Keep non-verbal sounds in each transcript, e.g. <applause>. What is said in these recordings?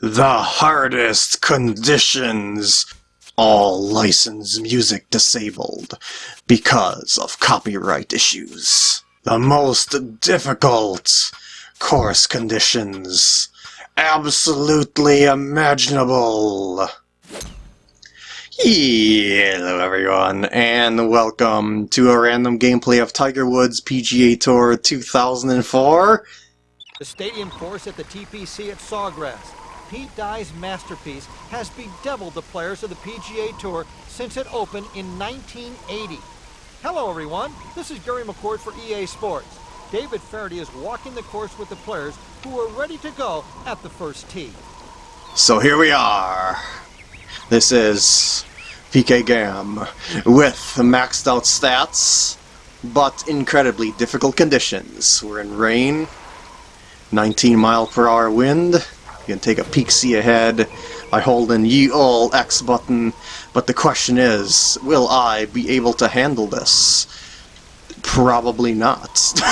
The hardest conditions. All licensed music disabled because of copyright issues. The most difficult course conditions absolutely imaginable. Hello everyone, and welcome to a random gameplay of Tiger Woods PGA Tour 2004. The stadium course at the TPC at Sawgrass. Pete Dye's masterpiece has bedeviled the players of the PGA Tour since it opened in 1980. Hello everyone, this is Gary McCord for EA Sports. David Feherty is walking the course with the players who are ready to go at the first tee. So here we are. This is PK Gam with maxed out stats, but incredibly difficult conditions. We're in rain, 19 mile per hour wind. You can take a peek see ahead by holding ye all X button, but the question is, will I be able to handle this? Probably not. <laughs>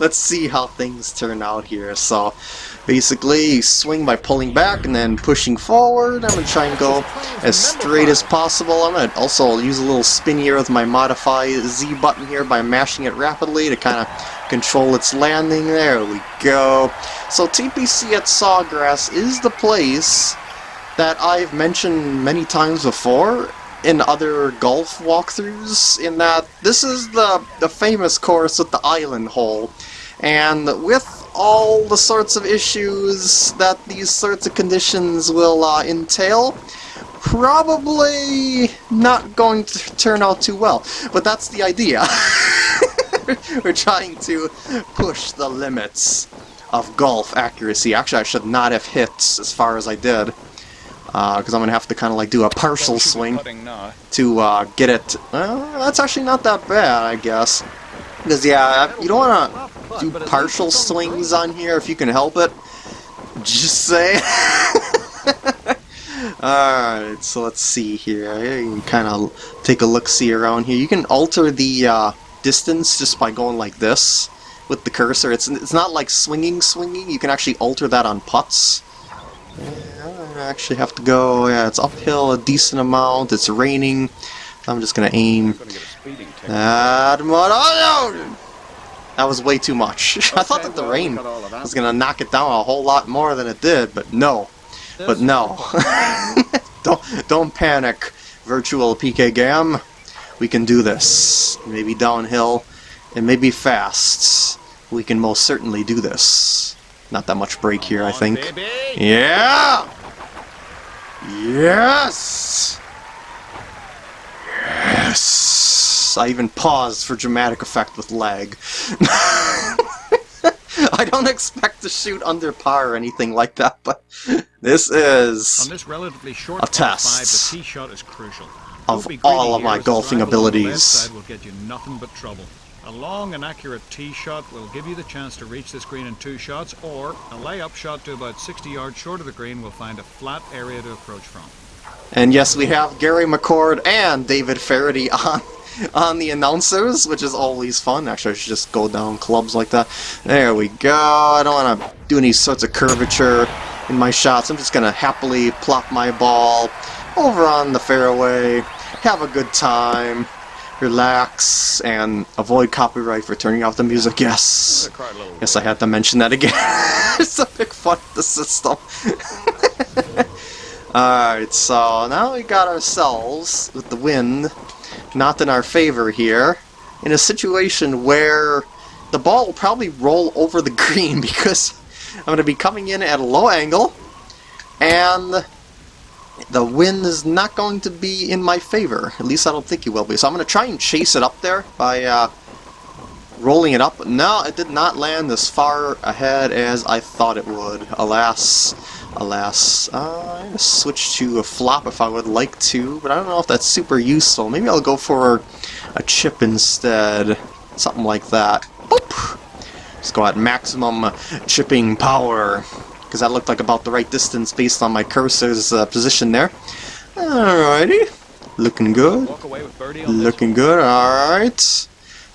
Let's see how things turn out here. So, basically, swing by pulling back and then pushing forward. I'm going to try and go as straight as possible. I'm going to also use a little spin here with my modify Z button here by mashing it rapidly to kind of control its landing. There we go. So TPC at Sawgrass is the place that I've mentioned many times before in other golf walkthroughs in that this is the, the famous course with the island hole and with all the sorts of issues that these sorts of conditions will uh, entail probably not going to turn out too well but that's the idea <laughs> <laughs> we're trying to push the limits of golf accuracy actually I should not have hit as far as I did because uh, I'm going to have to kind of like do a partial swing to uh, get it. Well, that's actually not that bad, I guess. Because, yeah, you don't want to do partial swings on here if you can help it. Just say. <laughs> Alright, so let's see here. You can kind of take a look-see around here. You can alter the uh, distance just by going like this with the cursor. It's, it's not like swinging swinging. You can actually alter that on putts. I actually have to go, yeah, it's uphill a decent amount, it's raining. I'm just gonna aim. That oh, That was way too much. <laughs> I thought that the rain was gonna knock it down a whole lot more than it did, but no. But no. <laughs> don't don't panic, virtual PK Gam. We can do this. Maybe downhill, and maybe fast. We can most certainly do this. Not that much break here, I think. Yeah! Yes! Yes! I even paused for dramatic effect with lag. <laughs> I don't expect to shoot under par or anything like that, but this is On this relatively short a test five, the tee shot is crucial. Of all of my golfing abilities. Will get you nothing but trouble. A long and accurate tee shot will give you the chance to reach this green in two shots, or a layup shot to about 60 yards short of the green will find a flat area to approach from. And yes, we have Gary McCord and David Feherty <laughs> on on the announcers, which is always fun. Actually, I should just go down clubs like that. There we go. I don't want to do any sorts of curvature in my shots. I'm just going to happily plop my ball over on the fairway, have a good time relax, and avoid copyright for turning off the music. Yes. Yes, I had to mention that again. <laughs> it's a big fun the system. <laughs> Alright, so now we got ourselves, with the wind not in our favor here, in a situation where the ball will probably roll over the <laughs> green because I'm going to be coming in at a low angle, and the wind is not going to be in my favor. At least I don't think it will be. So I'm going to try and chase it up there by uh, rolling it up. No, it did not land as far ahead as I thought it would. Alas, alas. Uh, I'm going to switch to a flop if I would like to, but I don't know if that's super useful. Maybe I'll go for a chip instead. Something like that. Boop! Let's go at maximum chipping power because that looked like about the right distance based on my cursor's uh, position there. Alrighty. Looking good. Looking good, alright.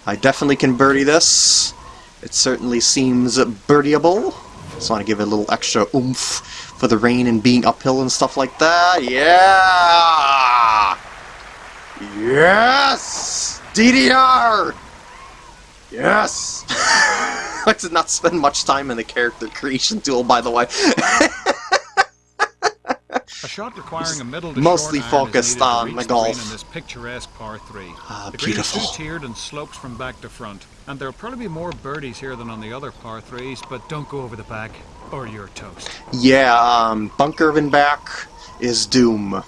I definitely can birdie this. It certainly seems birdieable. Just want to give it a little extra oomph for the rain and being uphill and stuff like that. Yeah! Yes! DDR! Yes! <laughs> I did not spend much time in the character creation tool, by the way. A shot requiring a middle to Mostly focused is needed to on the green golf. in this picturesque par three. Ah, the green beautiful. is two-tiered and slopes from back to front, and there'll probably be more birdies here than on the other par threes. But don't go over the back, or you're toast. Yeah, um, bunker in back is doom.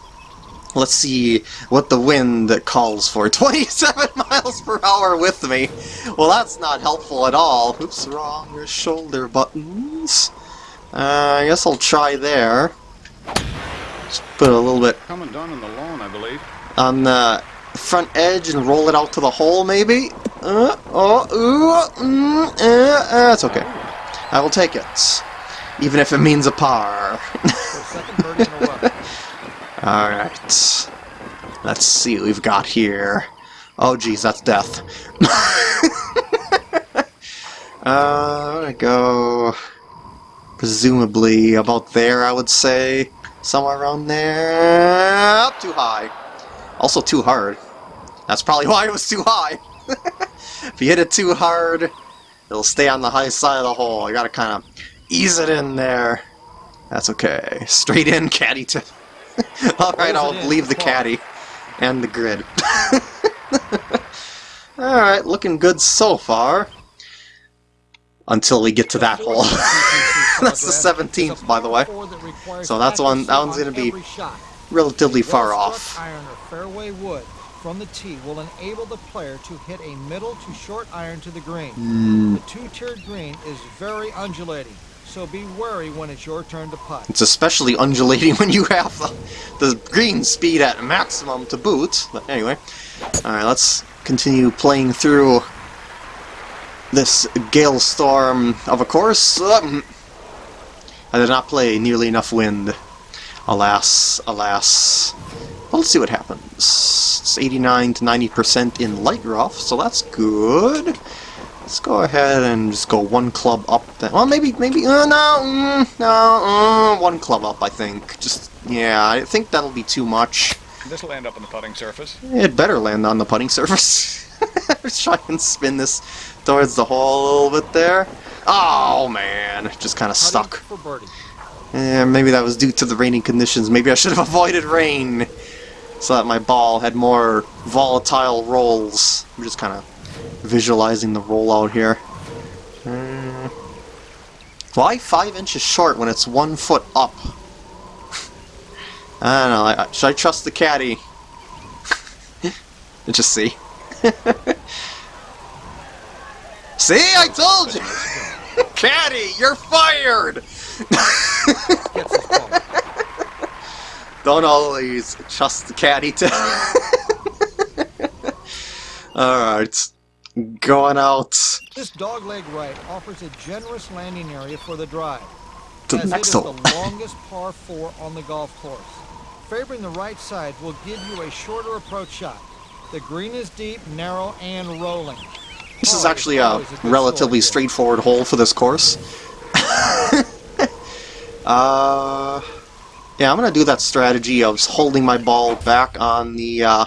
Let's see what the wind calls for. <laughs> 27 miles per hour with me. Well, that's not helpful at all. Oops, wrong shoulder buttons. Uh, I guess I'll try there. Just put a little bit Come and done on the lawn, I believe. on the front edge and roll it out to the hole, maybe? Uh, oh, ooh, mm, uh, that's okay. I will take it. Even if it means a par. <laughs> For second birdie in a row. Alright. Let's see what we've got here. Oh geez, that's death. <laughs> uh, I'm go... Presumably about there, I would say. Somewhere around there. Up too high. Also too hard. That's probably <laughs> why it was too high. <laughs> if you hit it too hard, it'll stay on the high side of the hole. You gotta kind of ease it in there. That's okay. Straight in, caddy tip. <laughs> Alright, I'll leave the caddy and the grid. <laughs> Alright, looking good so far. Until we get to that hole. <laughs> That's the 17th, by the way. So that's one- that one's gonna be Relatively far off. Iron or fairway wood from the tee will enable the player to hit a middle to short iron to the green. Hmm. The two-tiered green is very undulating, so be wary when it's your turn to putt. It's especially undulating <laughs> when you have the, the green speed at maximum to boot. But anyway, alright, let's continue playing through this gale storm of a course. Um, I did not play nearly enough wind. Alas, alas. Well, let's see what happens. It's 89 to 90% in light rough, so that's good. Let's go ahead and just go one club up. Then. Well, maybe, maybe, uh, no, mm, no, uh, one club up, I think. Just, yeah, I think that'll be too much. This will end up on the putting surface. It better land on the putting surface. <laughs> Let's try and spin this towards the hole a little bit there. Oh, man, just kind of stuck. for birdie. Eh, maybe that was due to the raining conditions. Maybe I should have <laughs> avoided rain so that my ball had more volatile rolls. I'm just kind of visualizing the rollout here. Hmm. Why five inches short when it's one foot up? <laughs> I don't know. I, should I trust the caddy? Let's <laughs> just see. <laughs> see, I told you! caddy, you're fired! Don't always trust the caddy to. Alright. Going out This dogleg right offers a generous landing area for the drive, to the as next it is hole. the longest par 4 on the golf course. Favoring the right side will give you a shorter approach shot. The green is deep, narrow, and rolling. This is actually a relatively straightforward hole for this course. <laughs> uh, yeah, I'm gonna do that strategy of holding my ball back on the uh,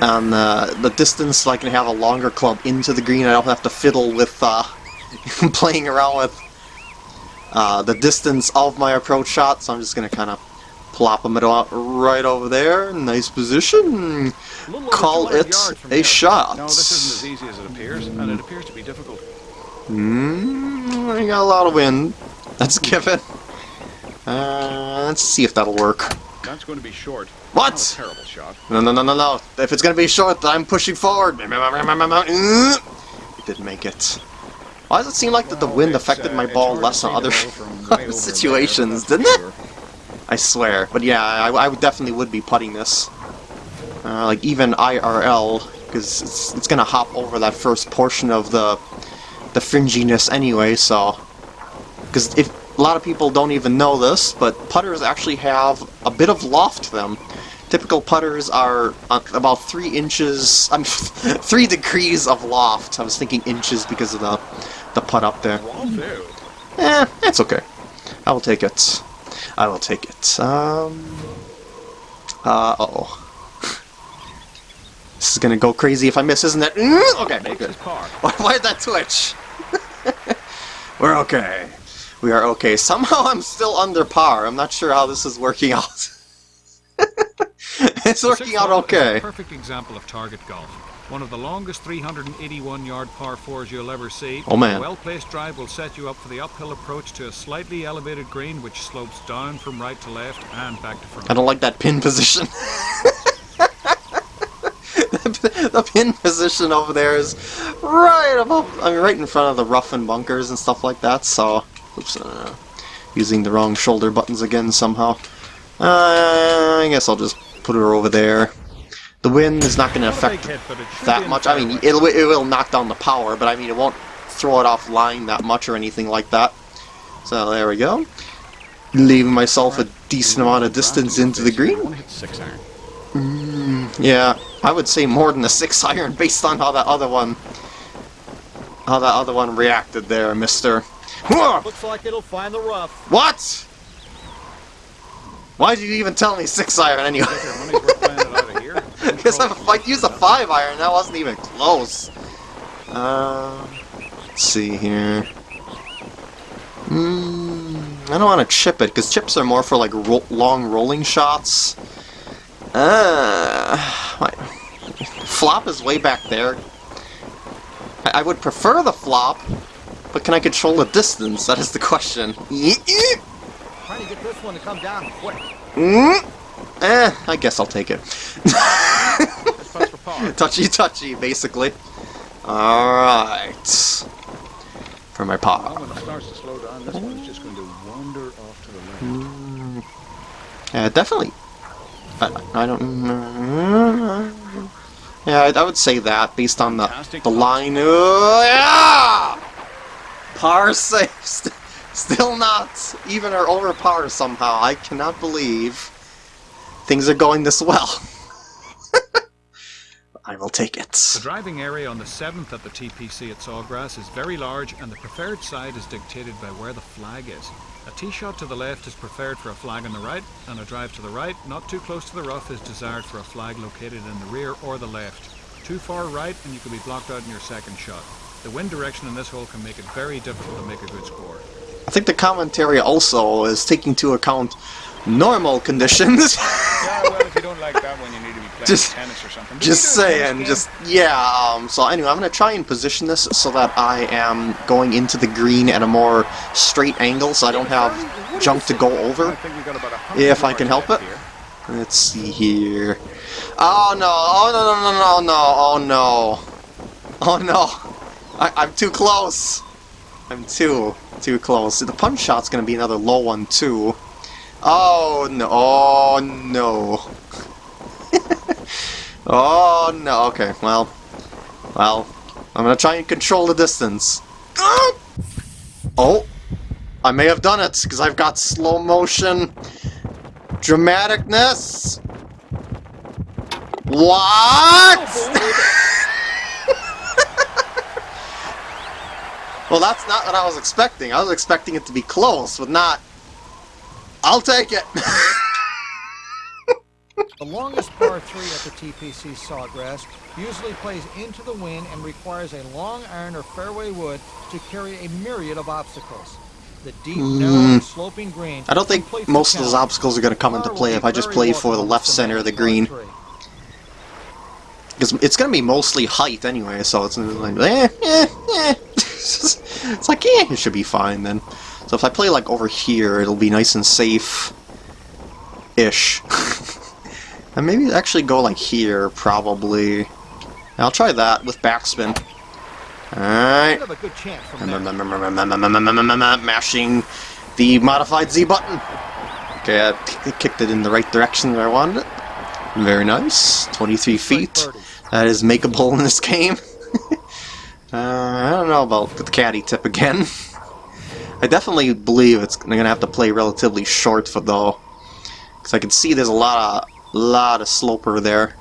on the, the distance so I can have a longer club into the green. I don't have to fiddle with uh, <laughs> playing around with uh, the distance of my approach shot, so I'm just going to kind of plop them out right over there. Nice position. A little over Call it a here. shot. No, this isn't as easy as it appears, and it appears to be difficult. Mm, I got a lot of wind. That's a <laughs> given. Uh, let's see if that'll work. That's going to be short. What? A terrible shot. No, no, no, no, no. If it's gonna be short, I'm pushing forward. It didn't make it. Why does it seem like that the wind affected uh, my ball less on other ball from way over <laughs> there, situations, didn't it? I swear. But yeah, I, I definitely would be putting this. Uh, like even IRL, because it's, it's gonna hop over that first portion of the the fringiness anyway. So, because if a lot of people don't even know this, but putters actually have a bit of loft to them. Typical putters are uh, about three inches, um, <laughs> three degrees of loft. I was thinking inches because of the the putt up there. Eh, it's okay. I will take it. I will take it. Um. Uh oh. <laughs> This is gonna go crazy if I miss, isn't it? Mm, Okay, good. par. Why, why did that twitch? <laughs> we're okay. We are okay. Somehow I'm still under par. I'm not sure how this is working out. <laughs> it's working out okay. perfect example of target golf. One of the longest 381 yard par fours you'll ever see. Oh, man. A well placed drive will set you up for the uphill approach to a slightly elevated green which slopes down from right to left and back to front. I don't like that pin position. the, <laughs> the pin position over there is right above, I mean, right in front of the rough and bunkers and stuff like that. So, oops, uh, using the wrong shoulder buttons again somehow. Uh, I guess I'll just put her over there. The wind is not going to Not a big affect hit, but it should be that much. I mean, it'll, it will knock down the power, but I mean, it won't throw it off line that much or anything like that. So there we go. Leaving myself a decent amount of distance into the green. One hit six iron. Mm, yeah, I would say more than a six <laughs> iron based on how that other one, how that other one reacted there, Mister. Looks like it'll find the rough. What? Why did you even tell me six iron anyway? Get your money's worth playing it out of here. <laughs> Because I used a five iron, that wasn't even close. Uh, let's see here. Mm, I don't want to chip it because chips are more for like ro long rolling shots. Uh, my, flop is way back there. I, I would prefer the flop, but can I control the distance? That is the question. <laughs> Trying to get this one to come down quick. Mm, eh, I guess I'll take it. This putt's for par. touchy touchy, basically. Alright. For my paw. when it starts to slow down, this one's just going to wander off to the left. Yeah, definitely. I, I don't. Yeah, I, I would say that based on the Fantastic the line. Oh, yeah! Par safe. <laughs> St- Still not even or over par somehow. I cannot believe things are going this well. <laughs> I will take it. The driving area on the 7th at the TPC at Sawgrass is very large and the preferred side is dictated by where the flag is. A tee shot to the left is preferred for a flag on the right, and a drive to the right, not too close to the rough, is desired for a flag located in the rear or the left. Too far right and you could be blocked out in your second shot. The wind direction in this hole can make it very difficult to make a good score. I think the commentary also is taking into account normal conditions. <laughs> Yeah, well, if you don't like that one, you need to be playing Just- tennis or something. Did just you do a tennis saying, just yeah. Um, so anyway, I'm gonna try and position this so that I am going into the green at a more straight angle, so I don't have junk to go over. think we got about a hundred If I can help it. Let's see here. Oh no! Oh no! No! No! No! Oh no! Oh no! I, I'm too close. I'm too too close. The punch shot's gonna be another low one too. Oh no! Oh no! <laughs> oh no! Okay, well, well, I'm gonna try and control the distance. Oh, I may have done it because I've got slow motion dramaticness. What? Oh, well, that's not what I was expecting. I was expecting it to be close, but not. I'll take it. <laughs> The longest par 3 at the TPC Sawgrass usually plays into the wind and requires a long iron or fairway wood to carry a myriad of obstacles. The deep, narrow, sloping green. Hmm. I don't think most of those obstacles are going to come into play if I just play for the left center of the green. Because it's going to be mostly height anyway, so it's like, eh, eh, eh. <laughs> it's like, eh, it should be fine then. So if I play like over here, it'll be nice and safe-ish. <laughs> and maybe actually go like here, probably. I'll try that with backspin. Alright. Could have a good chance from there. <laughs> Mashing the modified Z button. Okay, I kicked it in the right direction where I wanted it. Very nice. 23 feet. That is makeable in this game. Uh, I don't know about the caddy tip again. <laughs> I definitely believe it's gonna have to play relatively short for though, because I can see there's a lot of lot of sloper there.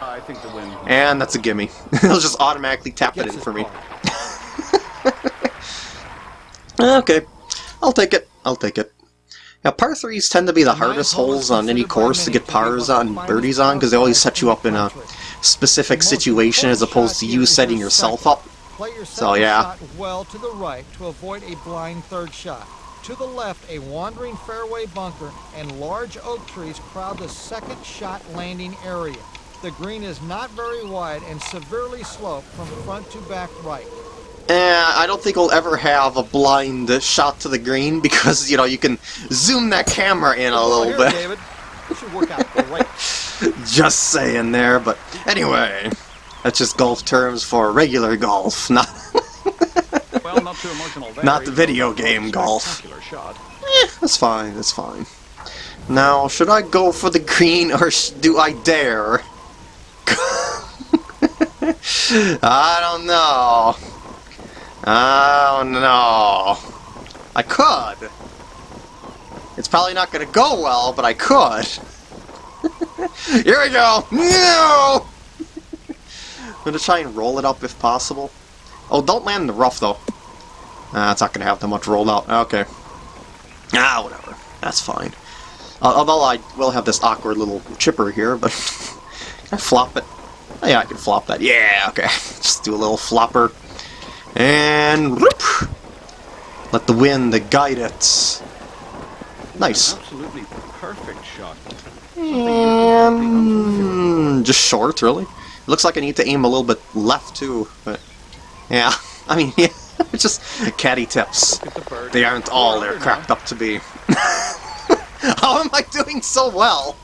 I think the wind And that's a gimme. <laughs> It'll just automatically tap it in for me. <laughs> Okay, I'll take it. I'll take it. Now, par threes tend to be the The hardest holes on any course to get pars on, birdies on, because they always set you up in a fives in the country. specific situation as opposed to you setting yourself up. So, yeah. well to the right to avoid a blind third shot. To the left, a wandering fairway bunker and large oak trees crowd the second shot landing area. The green is not very wide and severely sloped from front to back right. Eh, I don't think we'll ever have a blind shot to the green <laughs> because, you know, you can zoom that camera in a Well, little here, bit. David. Work out great. <laughs> Just saying there, but anyway, that's just golf terms for regular golf, not <laughs> Well, not too emotional there. Not the video game golf. Shot. That's fine, that's fine. Now, should I go for the green or sh do I dare? <laughs> I don't know. I don't know. I could. It's probably not going to go well, but I could. Here we go. No! I'm going to try and roll it up if possible. Oh, don't land in the rough, though. Ah, it's not going to have that much rolled out. Okay. Ah, whatever. That's fine. Uh, although I will have this awkward little chipper here, but <laughs> can I flop it? Oh, yeah, I can flop that. Yeah, okay. <laughs> Just do a little flopper. And whoop! Let the wind guide it. Nice. Absolutely perfect shot. Something you could not be unfamiliar Mm, just short, really. It looks like I need to aim a little bit left, too. But, yeah. <laughs> I mean, yeah. <laughs> It's just caddy tips. Look at the bird. They aren't all they're cracked up to be. <laughs> How am I doing so well?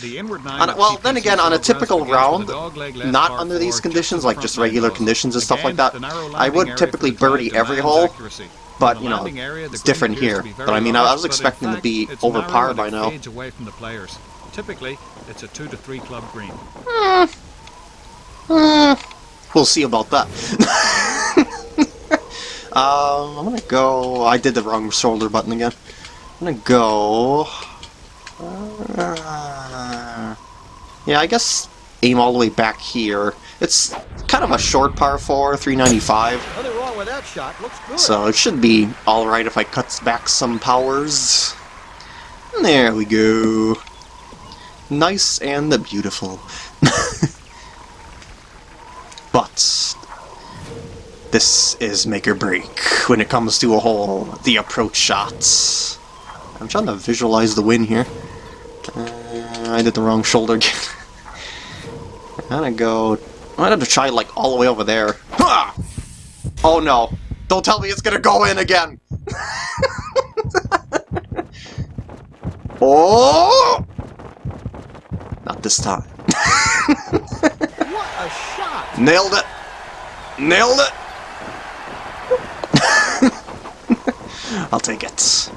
The inward nine well, then again, on a typical round, a dogleg left not under these conditions, like just regular conditions and stuff like that, I would typically for the drive birdie every hole. But, you know, area, it's different here. to be very But I mean, I was expecting to be it's over par by now. away from the players. Typically, it's a two to three club green. We'll see about that. <laughs> um, I'm gonna go. I did the wrong shoulder button again. I'm gonna go. Uh, yeah, I guess aim all the way back here. It's kind of a short par 4, 395, Nothing wrong with that shot. Looks good. so it should be alright if I cut back some powers. There we go. Nice and the beautiful. <laughs> but this is make or break when it comes to a hole. The approach shots. I'm trying to visualize the win here. Uh, I did the wrong shoulder again. I'm <laughs> gonna go. I'm gonna try like all the way over there. Ha! Oh no! Don't tell me it's gonna go in again. <laughs> oh! Not this time. What a shot! <laughs> Nailed it! Nailed it! <laughs> I'll take it.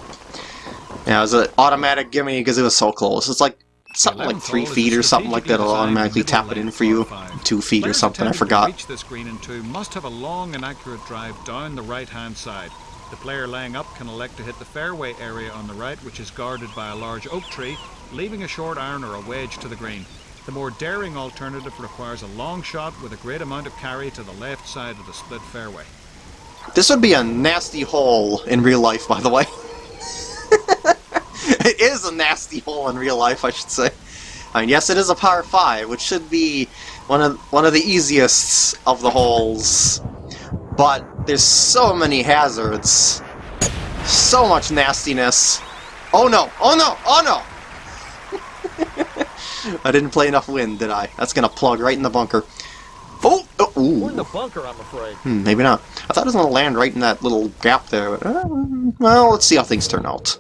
Yeah, it was an automatic gimme because it was so close. It's like something like three feet or something like that. It'll automatically tap it in for you. Two feet or something, I forgot. reach this green in two must have a long and accurate drive down the right-hand side. The player laying up can elect to hit the fairway area on the right, which is guarded by a large oak tree, leaving a short iron or a wedge to the green. The more daring alternative requires a long shot with a great amount of carry to the left side of the split fairway. This would be a nasty hole in real life, by the way. <laughs> <laughs> it is a nasty hole in real life, I should say. I mean, yes, it is a par five, which should be one of one of the easiest of the holes. But there's so many hazards, so much nastiness. Oh no! Oh no! Oh no! <laughs> I didn't play enough wind, did I? That's gonna plug right in the bunker. Oh! oh ooh. We're in the bunker, I'm afraid. Hmm, maybe not. I thought it was to land right in that little gap there. But, uh, well, let's see how things turn out.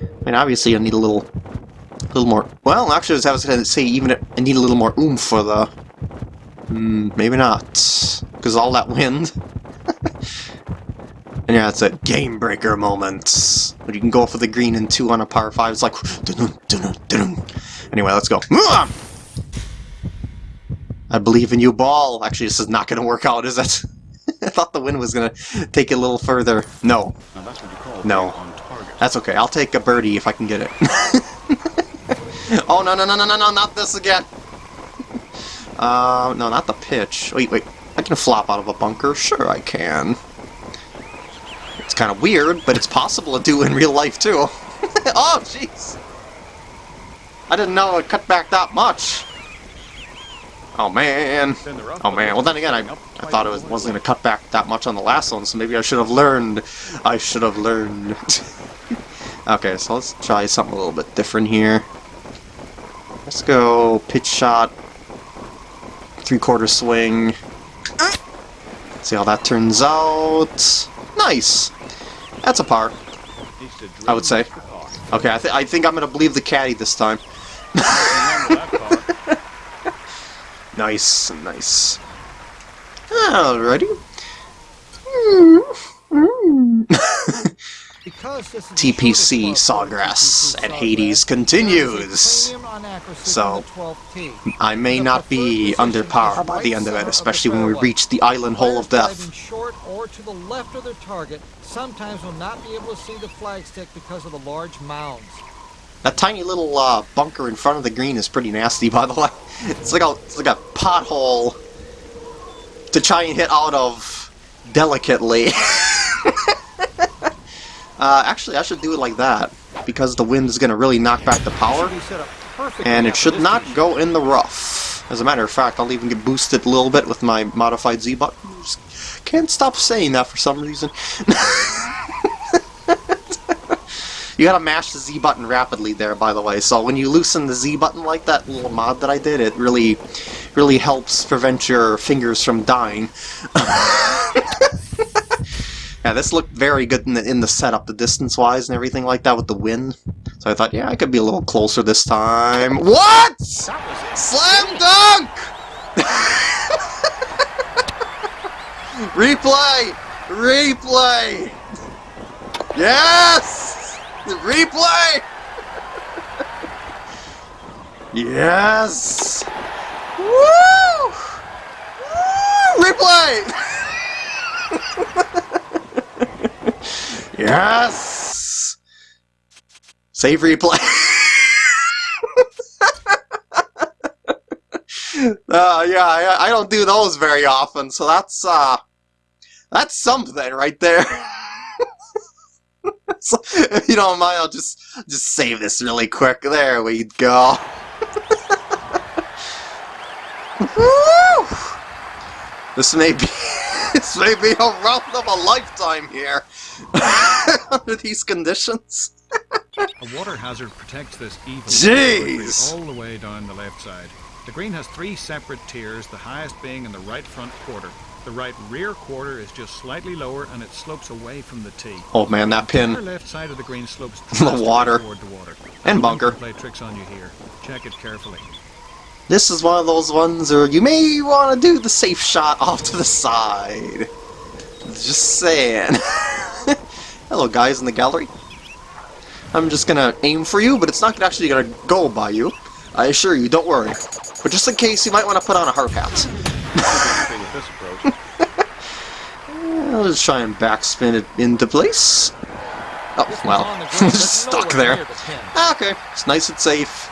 I mean, obviously I need a little, a little more... Well, actually, I was going to say even I need a little more oomph for the... Hmm, maybe not. Because all that wind. <laughs> and yeah, it's a game breaker moment. When you can go for the green and two on a par five. It's like... dun-dun, dun-dun, dun-dun. Anyway, let's go. I believe in you, ball. Actually, this is not going to work out, is it? <laughs> I thought the wind was going to take it a little further. No, Now that's what you call No. That's okay. I'll take a birdie if I can get it. <laughs> oh, no, no, no, no, no, no, not this again. <laughs> Uh, no, not the pitch. Wait, wait. I can flop out of a bunker. Sure, I can. It's kind of weird, but it's possible to do in real life, too. <laughs> oh, jeez! I didn't know it cut back that much. Oh, man. Oh, man. Well, then again, I, I thought it was, wasn't going to cut back that much on the last one, so maybe I should have learned. I should have learned. Okay, so let's try something a little bit different here. Let's go pitch shot, three-quarter swing. See how that turns out. Nice. That's a par. I would say. Okay, I, th I think I'm gonna believe the caddy this time. <laughs> Nice, nice. Alrighty. This is the TPC Sawgrass and Hades continues. there is a premium on accuracy So, from the 12th tee. I may not be under par by the end of it, especially when we reach the island hole of death. short or to the left of their target sometimes will not be able to see the flagstick because of the large mounds. That tiny little uh, bunker in front of the green is pretty nasty, by the way. It's like a it's like a pothole to try and hit out of delicately. <laughs> uh, actually, I should do it like that because the wind is going to really knock back the power, Should be set up perfectly and it should not go in the rough. As a matter of fact, I'll even get boosted a little bit with my modified Z button. Can't stop saying that for some reason. <laughs> You gotta mash the Z button rapidly there, by the way. So when you loosen the Z button like that little mod that I did, it really, really helps prevent your fingers from dying. <laughs> yeah, this looked very good in the, in the setup, the distance-wise and everything like that with the wind. So I thought, yeah, I could be a little closer this time. What? Slam dunk! <laughs> Replay! Replay! Yes! Replay! yes! Woo! Woo! Replay! <laughs> yes! Save replay. <laughs> uh, yeah, I, I don't do those very often, so that's, uh, that's something right there. <laughs> so, if you don't mind, I'll just just save this really quick. There we go. <laughs> This may be this may be a round of a lifetime here <laughs> under these conditions. A water hazard protects this evil Jeez. all the way down the left side. The green has three separate tiers, the highest being in the right front quarter. The right rear quarter is just slightly lower and it slopes away from the tee. Oh man, that pin. The left side of the green slopes <laughs> The water. toward the water. And The bunker. Play tricks on you here. Check it carefully. This is one of those ones where you may want to do the safe shot off to the side. Just saying. <laughs> Hello, guys in the gallery. I'm just gonna aim for you, but it's not actually gonna go by you. I assure you, don't worry. But just in case, you might want to put on a hard hat. <laughs> I'll just try and backspin it into place. Oh, well, on the <laughs> ground, but stuck there. near the pin. Ah, Okay, it's nice and safe.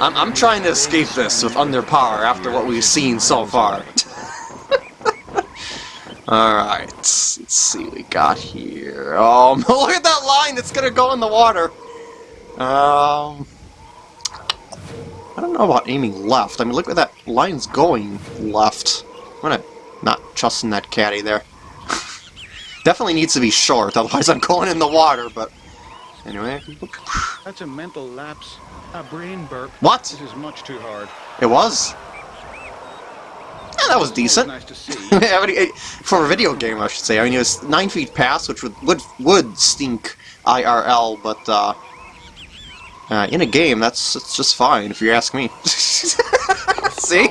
I'm, I'm trying to escape this with under par after what we've seen so far. Alright, let's see what we got here. Oh, <laughs> look at that line that's gonna go in the water. Um, I don't know about aiming left. I mean, look at that line's going left. I'm gonna not trust in that caddy there. <laughs> Definitely needs to be short, otherwise I'm going in the water, but anyway. That's a mental lapse. A brain burp. What? This is much too hard. It was? Yeah, that was decent. Nice to see. Yeah, but it- for a video game, I should say. I mean, it was 9 feet past, which would would, would stink IRL, but uh, uh, in a game, that's it's just fine, if you ask me. <laughs> See?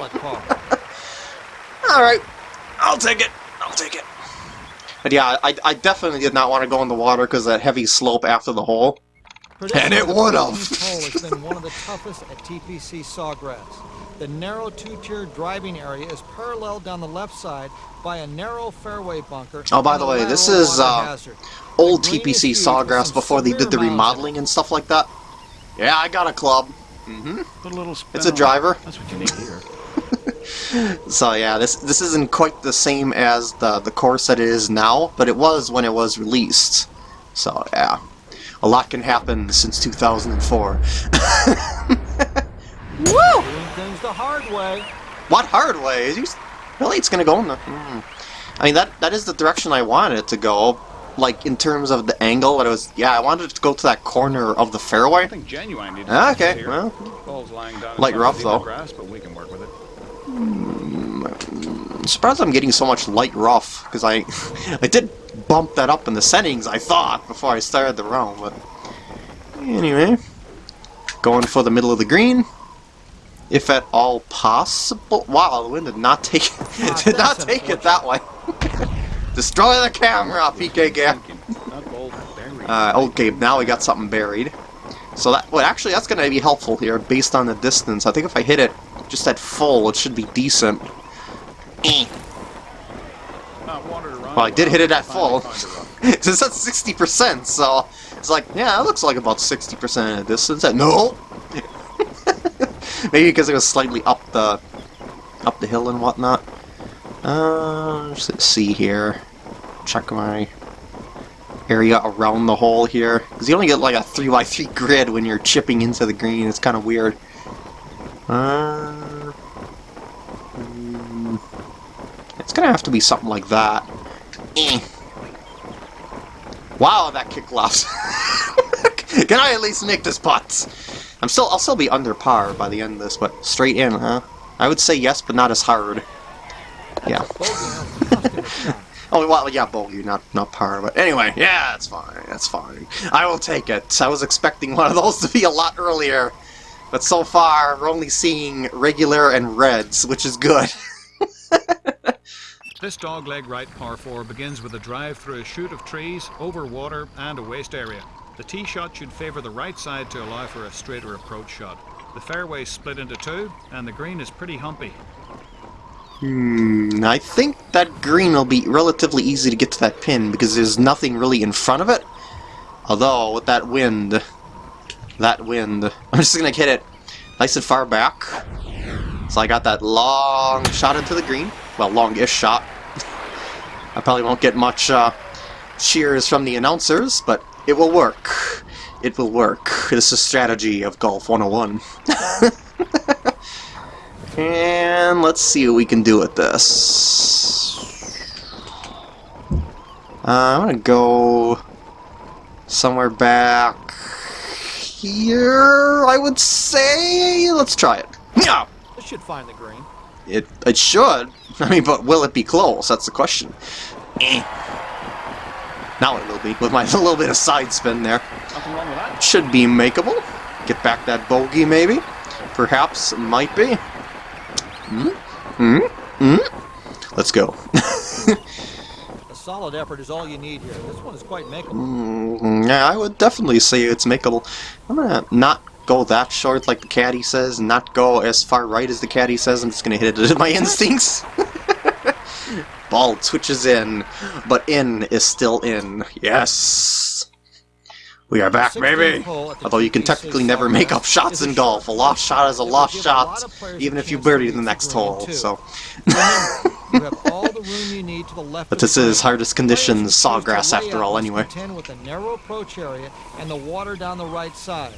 Alright, <laughs> I'll take it. I'll take it. But yeah, I, I definitely did not want to go in the water because that heavy slope after the hole. And it would've. hole has been one of the toughest at TPC Sawgrass. The narrow two-tier driving area is paralleled down the left side by a narrow fairway bunker. Oh, by the way, this is, uh. Old The TPC Sawgrass before they did the severe mounds in it. remodeling and stuff like that. Yeah, I got a club. Mm-hmm. Put a little It's a driver. That's what you need here. <laughs> so yeah, this this isn't quite the same as the the course that it is now, but it was when it was released. So yeah, a lot can happen since 2004. <laughs> Woo! Doing things the hard way. What hard way? Is you, really, it's gonna go in the. Hmm. I mean that that is the direction I wanted it to go. Like in terms of the angle, but it was yeah, I wanted it to go to that corner of the fairway. I think genuine needs Ah, to okay, here. well. Ball's lying down. Light rough, really in the though. Grass, but we can work with it. I'm surprised I'm getting so much light rough because I <laughs> I did bump that up in the settings I thought before I started the round, but anyway, going for the middle of the green, if at all possible. Wow, the wind did not take Ah, did not take it <laughs> that way. <laughs> Destroy the camera, PK Gap. Thinking, not. Uh, okay, now we got something buried. So that, well, actually, that's going to be helpful here, based on the distance. I think if I hit it just at full, it should be decent. Eh. Not wandered around Well, I did hit it at full. found a <laughs> it's at 60%, so it's like, yeah, it looks like about 60% of the distance. No! <laughs> Maybe because it was slightly up the up the hill and whatnot. Uh, let's see here. Check my area around the hole here. Because you only get like a 3x3 grid when you're chipping into the green. It's kind of weird. Uh, it's gonna have to be something like that. Wow, that kick left. <laughs> Can I at least make this putt? I'm still, I'll still be under par by the end of this, but straight in, huh? I would say yes, but not as hard. Yeah. Bogey now costing it shot. Oh, well, yeah, bogey, not not par, but anyway, yeah, that's fine, that's fine. I will take it. I was expecting one of those to be a lot earlier, but so far we're only seeing regular and reds, which is good. <laughs> This dogleg right par 4 begins with a drive through a chute of trees, over water, and a waste area. The tee shot should favour the right side to allow for a straighter approach shot. The fairway split into two, and the green is pretty humpy. Hmm, I think that green will be relatively easy to get to that pin because there's nothing really in front of it. Although, with that wind, that wind, <laughs> I'm just gonna hit it nice and far back. So I got that long shot into the green. Well, long-ish shot. <laughs> I probably won't get much uh, cheers from the announcers, but it will work. It will work. This is a strategy of Golf 101. <laughs> And let's see what we can do with this. Uh, I'm gonna go somewhere back here, I would say. Let's try it. Yeah, This should find the green. it it should. <laughs> I mean, but will it be close? That's the question. Eh. Now it will be with my <laughs> little bit of side spin there. Nothing wrong with that. Should be makeable. Get back that bogey, maybe. Perhaps, might be. Hmm? Hmm? Hmm? Let's go. A solid effort is all you need here. This one is quite makeable. Mm, yeah, I would definitely say it's makeable. I'm gonna not go that short like the caddy says, not go as far right as the caddy says. I'm just gonna hit it with my instincts. <laughs> Ball twitches in, but in is still in. Yes! We are back, baby! hole at the Although you can technically never make up shots in golf. A lost shot is a lost shot, lot of players a even if you birdie the the next hole. So, Remember, <laughs> you have all the room you need to the left but this is hardest conditions Players who choose to sawgrass after all, anyway. with a narrow approach area and the water down the right side.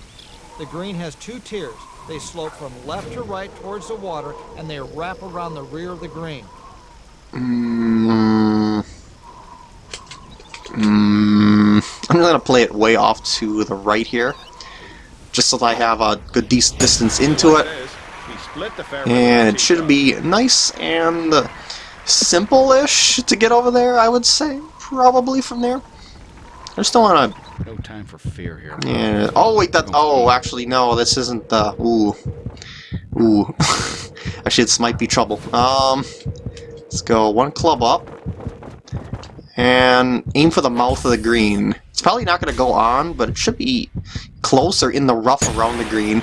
The green has two tiers. They slope from left to right towards the water, and they wrap around the rear of the green. Mm, mm, I'm gonna play it way off to the right here, just so that I have a good decent distance into it, this, we split the fairway and it should be nice and simple-ish to get over there. I would say probably from there. I just don't want to. No time for fear here. Yeah. Oh wait, that. Oh, actually no, this isn't the. Ooh, ooh. <laughs> actually, this might be trouble. Um, let's go one club up and aim for the mouth of the green. It's probably not going to go on, but it should be close or in the rough around the green.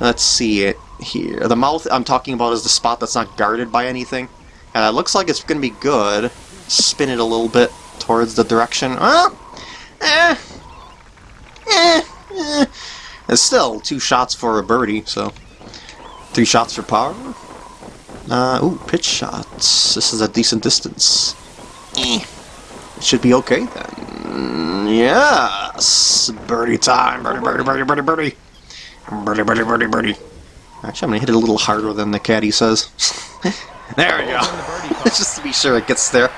Let's see it here. The mouth I'm talking about is the spot that's not guarded by anything. And it looks like it's going to be good. Spin it a little bit towards the direction. Ah! Eh! Eh! Eh! It's still two shots for a birdie, so... Three shots for par? Uh, ooh, pitch shots. This is a decent distance. Eh. It should be okay then. Yes! Birdie time! Birdie, birdie, birdie, birdie, birdie! Birdie, birdie, birdie, birdie. Actually, I'm gonna hit it a little harder than the caddy says. <laughs> there we go. In the birdie <laughs> putt. Just to be sure it gets there.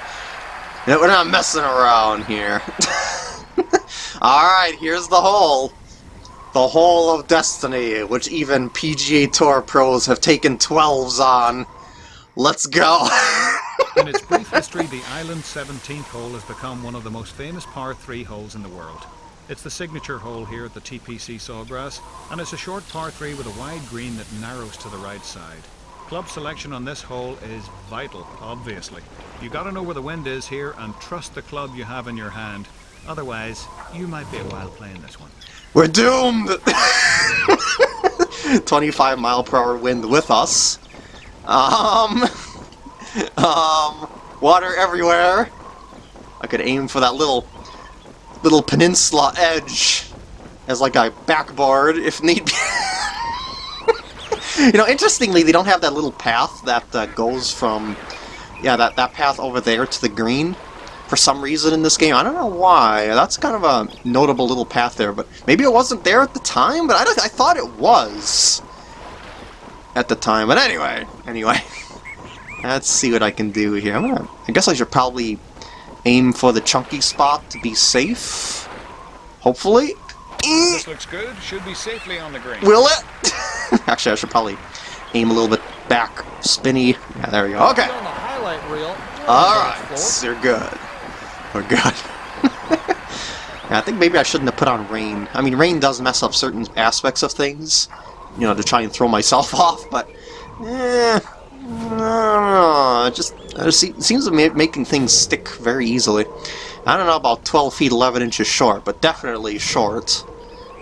You know, We're not messing around here. <laughs> Alright, here's the hole. The hole of destiny, which even PGA Tour pros have taken 12s on. Let's go. In its <laughs> brief history, the island's 17th hole has become one of the most famous par 3 holes in the world. It's the signature hole here at the TPC Sawgrass, and it's a short par 3 with a wide green that narrows to the right side. Club selection on this hole is vital, obviously. You gotta know where the wind is here and trust the club you have in your hand. Otherwise, you might be a while playing this one. We're doomed! <laughs> 25 mile per hour wind with us. Um, <laughs> um, water everywhere. I could aim for that little, little peninsula edge as like a backboard if need be. <laughs> you know, interestingly, they don't have that little path that uh, goes from, yeah, that, that path over there to the green for some reason in this game. I don't know why. That's kind of a notable little path there, but maybe it wasn't there at the time, but I, I thought it was at the time. But anyway, anyway. <laughs> Let's see what I can do here. I'm gonna, I guess I should probably aim for the chunky spot to be safe. Hopefully. This looks good. Should be safely on the green. Will it? <laughs> Actually, I should probably aim a little bit back, spinny. Yeah, there we go. Okay. On the highlight reel. Alright, you're good. We're good. <laughs> yeah, I think maybe I shouldn't have put on rain. I mean, rain does mess up certain aspects of things, you know, to try and throw myself <laughs> off, but, eh, I. It just it just se- seems to be making things stick very easily. I don't know about 12 feet 11 inches short, but definitely short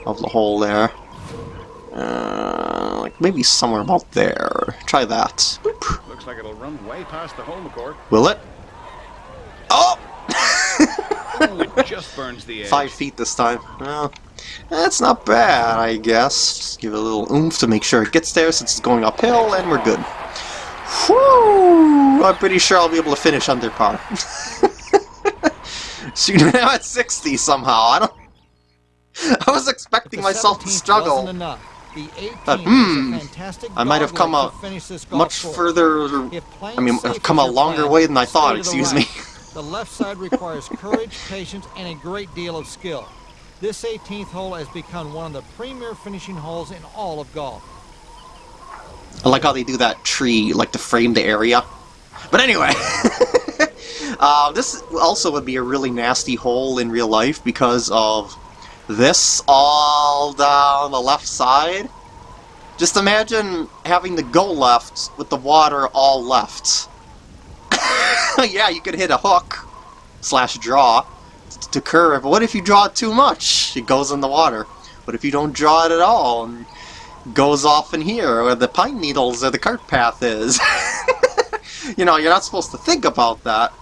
of the hole there. Uh, like maybe somewhere about there. Try that. Boop. Looks like it'll run way past the home court. Will it? Oh! <laughs> Oh, it just burns the edge. Five feet this time. Well, that's not bad, I guess. Just give it a little oomph to make sure it gets there since it's going uphill, and we're good. Whew! I'm pretty sure I'll be able to finish under par. <laughs> Shoot, now at 60 somehow. I don't. I was expecting myself to 17th struggle wasn't. The 18th But, hmm, I might have come a to finish this golf much further. I mean, I've come a longer plan, way than I thought. Excuse right. me. The left side requires courage, patience, and a great deal of skill. This 18th hole has become one of the premier finishing holes in all of golf. I like how they do that tree, like to frame the area. But anyway, <laughs> uh, this also would be a really nasty hole in real life because of this all down the left side. Just imagine having to go left with the water all left. <laughs> yeah, you could hit a hook slash draw to curve, but what if you draw it too much? It goes in the water. What if you don't draw it at all and goes off in here where the pine needles or the cart path is? <laughs> you know, you're not supposed to think about that.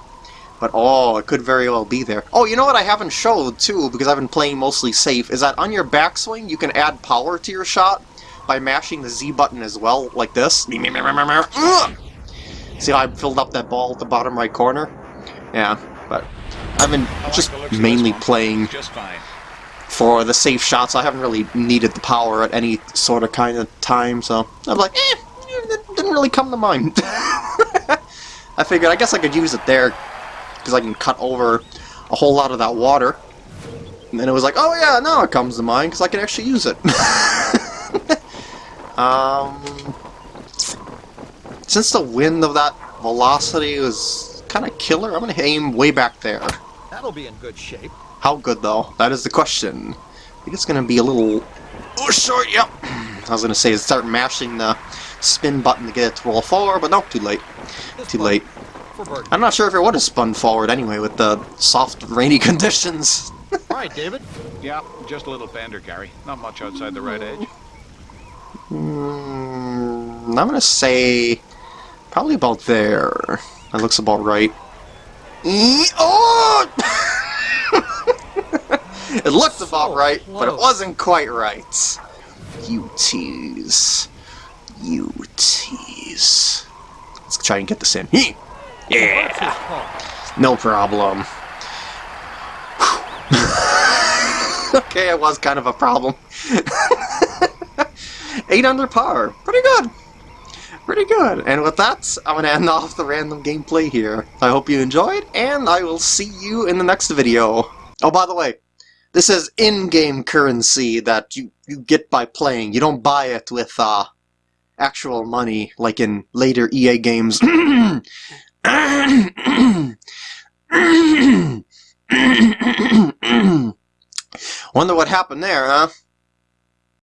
But oh, it could very well be there. Oh, you know what I haven't showed too, because I've been playing mostly safe, is that on your backswing you can add power to your shot by mashing the Z button as well, like this. See how I filled up that ball at the bottom right corner? Yeah, but I've been like just of mainly playing for the safe shots. I haven't really needed the power at any sort of kind of time, so I'm like, eh, it didn't really come to mind. <laughs> I figured I guess I could use it there because I can cut over a whole lot of that water. And then it was like, oh yeah, now it comes to mind because I can actually use it. <laughs> um, since the wind of that velocity was kind of killer, I'm going to aim way back there. That'll be in good shape. How good, though? That is the question. I think it's going to be a little... Oh, short, yep. I was going to say start mashing the spin button to get it to roll forward, but no, too late. This Too late. I'm not sure if it would have spun forward anyway with the soft, rainy <laughs> conditions. All right, David. Yeah, just a little bender, Gary. Not much outside the right edge. Mm, I'm going to say probably about there. That looks about right. E- Oh! <laughs> it looked about So right, but it wasn't quite right. You tease. You tease. Let's try and get this in. Yeah! That's his call. No problem. <laughs> okay, it was kind of a problem. <laughs> 8 under par. Pretty good. Pretty good. And with that, I'm going to end off the random gameplay here. I hope you enjoyed, and I will see you in the next video. Oh, by the way, this is in-game currency that you, you get by playing. You don't buy it with uh, actual money like in later EA games. Wonder what happened there, huh?